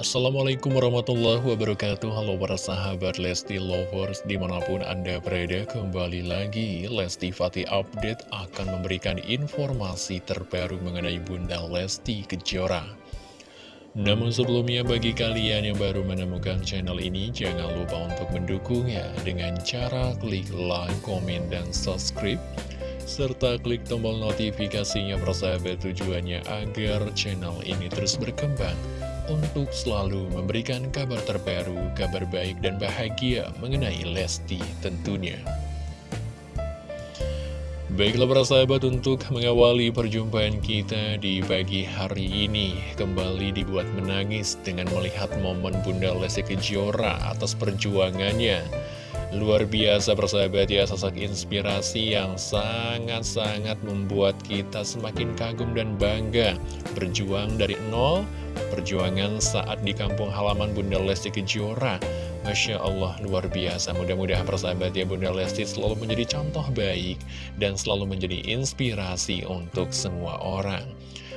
Assalamualaikum warahmatullahi wabarakatuh. Halo para sahabat Lesti Lovers Di mana pun anda berada kembali lagi Lesti Fatih Update akan memberikan informasi terbaru mengenai Bunda Lesti Kejora. Namun sebelumnya bagi kalian yang baru menemukan channel ini Jangan lupa untuk mendukungnya dengan cara klik like, komen, dan subscribe serta klik tombol notifikasinya persahabat tujuannya agar channel ini terus berkembang untuk selalu memberikan kabar terbaru, kabar baik dan bahagia mengenai Lesti tentunya. Baiklah para sahabat untuk mengawali perjumpaan kita di pagi hari ini Kembali dibuat menangis dengan melihat momen Bunda Lesti Kejora atas perjuangannya Luar biasa persahabat ya sosok inspirasi yang sangat-sangat membuat kita semakin kagum dan bangga. Berjuang dari nol perjuangan saat di kampung halaman Bunda Lesti Kejora. Masya Allah luar biasa. Mudah-mudahan persahabat ya Bunda Lesti selalu menjadi contoh baik dan selalu menjadi inspirasi untuk semua orang.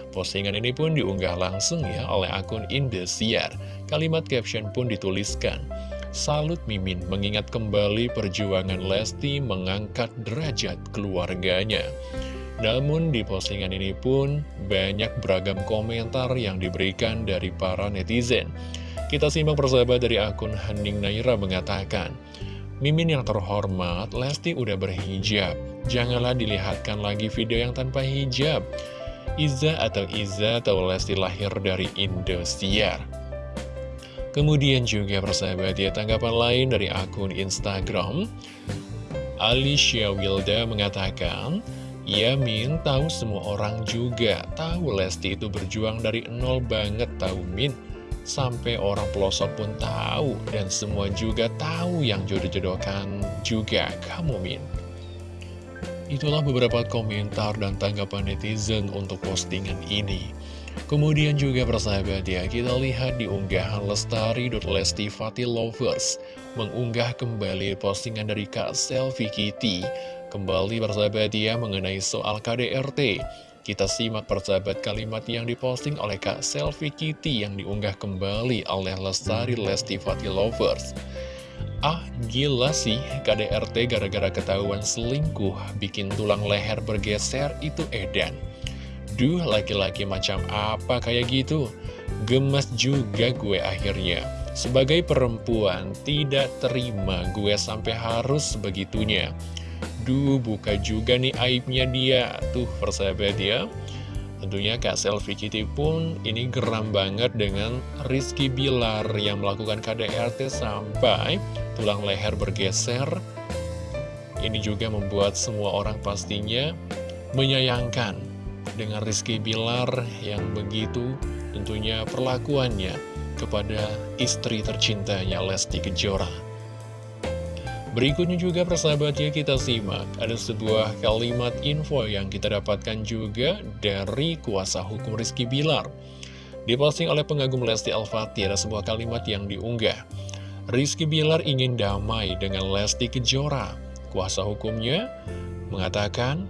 Postingan ini pun diunggah langsung ya oleh akun Indosiar. Kalimat caption pun dituliskan Salut Mimin mengingat kembali perjuangan Lesti mengangkat derajat keluarganya namun di postingan ini pun banyak beragam komentar yang diberikan dari para netizen. Kita simak persahabat dari akun Hening Naira mengatakan, Mimin yang terhormat, Lesti udah berhijab. Janganlah dilihatkan lagi video yang tanpa hijab. Iza atau Iza atau Lesti lahir dari Indosiar. Kemudian juga persahabat ya tanggapan lain dari akun Instagram Alicia Wilda mengatakan Ya Min, tahu semua orang juga Tahu Lesti itu berjuang dari nol banget tahu Min. Sampai orang pelosok pun tahu Dan semua juga tahu yang jodoh-jodohkan juga kamu Min. Itulah beberapa komentar dan tanggapan netizen untuk postingan ini Kemudian juga persahabat ya, kita lihat di unggahan Lestari.Lesti Fatih Lovers mengunggah kembali postingan dari Kak Selfie Kitty. Kembali persahabat ya mengenai soal KDRT Kita simak persahabat kalimat yang diposting oleh Kak Selfie Kitty Yang diunggah kembali oleh Lestari Lesti Fatih Lovers. Ah gila sih KDRT gara-gara ketahuan selingkuh Bikin tulang leher bergeser itu edan Duh laki-laki macam apa kayak gitu Gemas juga gue akhirnya Sebagai perempuan tidak terima gue sampai harus begitunya Duh, buka juga nih aibnya dia. Tuh, persahabat ya. Tentunya Kak Selfie Kitty pun ini geram banget dengan Rizky Bilar yang melakukan KDRT sampai tulang leher bergeser. Ini juga membuat semua orang pastinya menyayangkan dengan Rizky Bilar yang begitu tentunya perlakuannya kepada istri tercintanya Lesti Kejora. Berikutnya juga persahabatnya kita simak. Ada sebuah kalimat info yang kita dapatkan juga dari kuasa hukum Rizky Bilar. Diposting oleh pengagum Lesti Al-Fatih ada sebuah kalimat yang diunggah. Rizky Bilar ingin damai dengan Lesti Kejora. Kuasa hukumnya mengatakan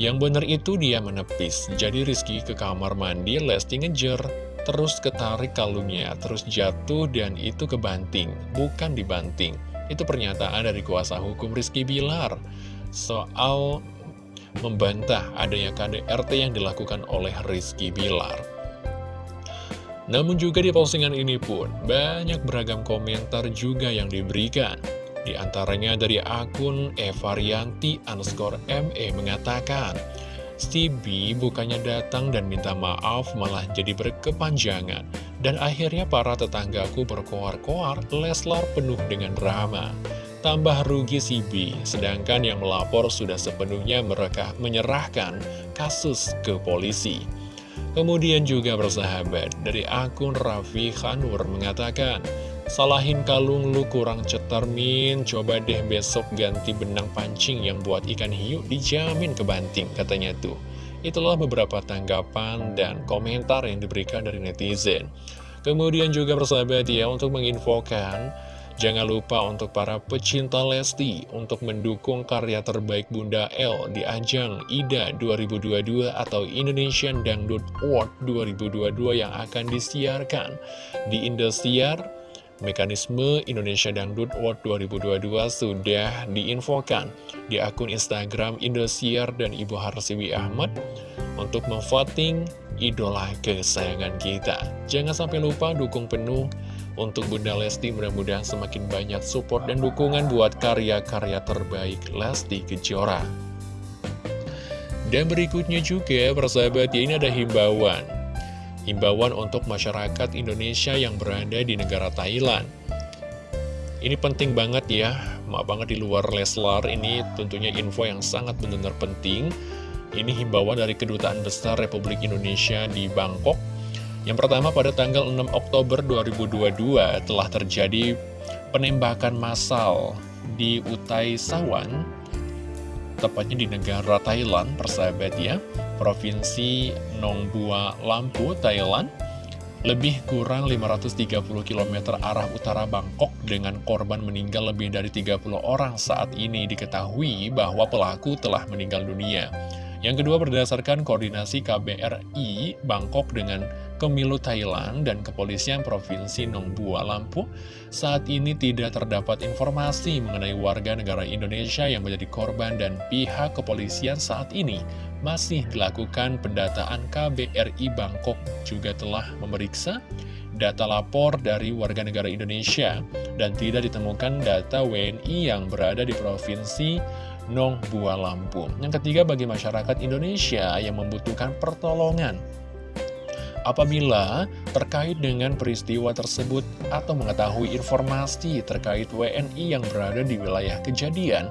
Yang benar itu dia menepis Jadi Rizky ke kamar mandi Lesti ngejer Terus ketarik kalungnya Terus jatuh dan itu kebanting Bukan dibanting itu pernyataan dari kuasa hukum Rizky Bilar soal membantah adanya KDRT yang dilakukan oleh Rizky Bilar. Namun juga di postingan ini pun banyak beragam komentar juga yang diberikan. Di antaranya dari akun Evarianti underscore ME mengatakan, Stevie bukannya datang dan minta maaf malah jadi berkepanjangan. Dan akhirnya para tetanggaku berkoar-koar, Leslar penuh dengan drama. Tambah rugi si B, sedangkan yang melapor sudah sepenuhnya mereka menyerahkan kasus ke polisi. Kemudian juga bersahabat, dari akun Raffi Khanur mengatakan, Salahin kalung lu kurang cetar min, coba deh besok ganti benang pancing yang buat ikan hiu dijamin kebanting, katanya tuh. Itulah beberapa tanggapan dan komentar yang diberikan dari netizen. Kemudian juga persahabat ya untuk menginfokan Jangan lupa untuk para pecinta Lesti untuk mendukung karya terbaik Bunda L di ajang IDA 2022 atau Indonesian Dangdut Award 2022 yang akan disiarkan di Indosiar. Mekanisme Indonesia Dangdut Award 2022 sudah diinfokan di akun Instagram Indosiar dan Ibu Harsiwi Ahmad untuk memvoting idola kesayangan kita. Jangan sampai lupa dukung penuh untuk Bunda Lesti mudah-mudahan semakin banyak support dan dukungan buat karya-karya terbaik Lesti Kejora. Dan berikutnya juga, persahabat, ya ini ada himbauan. Himbauan untuk masyarakat Indonesia yang berada di negara Thailand. Ini penting banget ya, maaf banget di luar Leslar, ini tentunya info yang sangat benar-benar penting. Ini himbauan dari Kedutaan Besar Republik Indonesia di Bangkok yang pertama pada tanggal 6 Oktober 2022 telah terjadi penembakan massal di Utai Sawan, tepatnya di negara Thailand, persahabat ya, Provinsi Nong Bua Lampu, Thailand, lebih kurang 530 km arah utara Bangkok dengan korban meninggal lebih dari 30 orang saat ini diketahui bahwa pelaku telah meninggal dunia. Yang kedua berdasarkan koordinasi KBRI Bangkok dengan Kemilu Thailand dan Kepolisian Provinsi Nong Bua Lampu, saat ini tidak terdapat informasi mengenai warga negara Indonesia yang menjadi korban dan pihak kepolisian saat ini masih dilakukan pendataan KBRI Bangkok juga telah memeriksa data lapor dari warga negara Indonesia dan tidak ditemukan data WNI yang berada di Provinsi Nong Bua Lampung. Yang ketiga bagi masyarakat Indonesia yang membutuhkan pertolongan Apabila terkait dengan peristiwa tersebut atau mengetahui informasi terkait WNI yang berada di wilayah kejadian,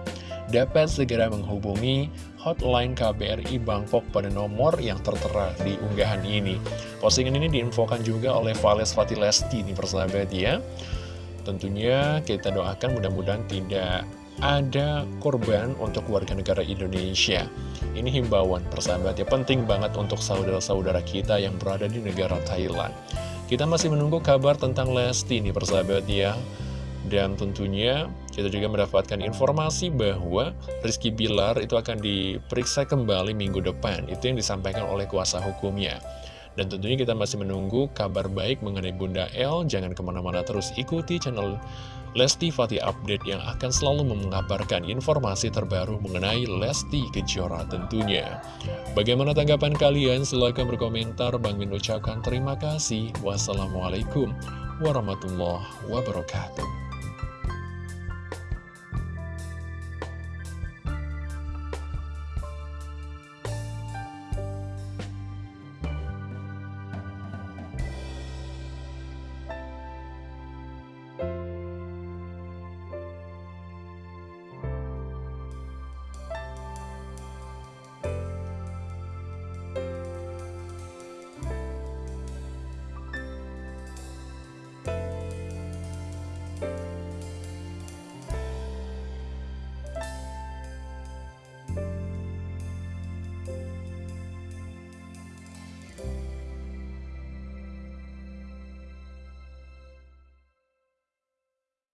dapat segera menghubungi hotline KBRI Bangkok pada nomor yang tertera di unggahan ini. Postingan ini diinfokan juga oleh Vales Fatilesti nih persahabat ya. Tentunya kita doakan mudah-mudahan tidak ada korban untuk warga negara Indonesia. Ini himbauan persahabat ya, penting banget untuk saudara-saudara kita yang berada di negara Thailand. Kita masih menunggu kabar tentang Lesti nih persahabat ya. Dan tentunya kita juga mendapatkan informasi bahwa Rizky Bilar itu akan diperiksa kembali minggu depan. Itu yang disampaikan oleh kuasa hukumnya. Dan tentunya kita masih menunggu kabar baik mengenai Bunda L. Jangan ke mana-mana terus ikuti channel Lesti Fatih Update yang akan selalu mengabarkan informasi terbaru mengenai Lesti Kejora tentunya. Bagaimana tanggapan kalian? Silahkan berkomentar. Bang Min ucapkan terima kasih. Wassalamualaikum warahmatullahi wabarakatuh.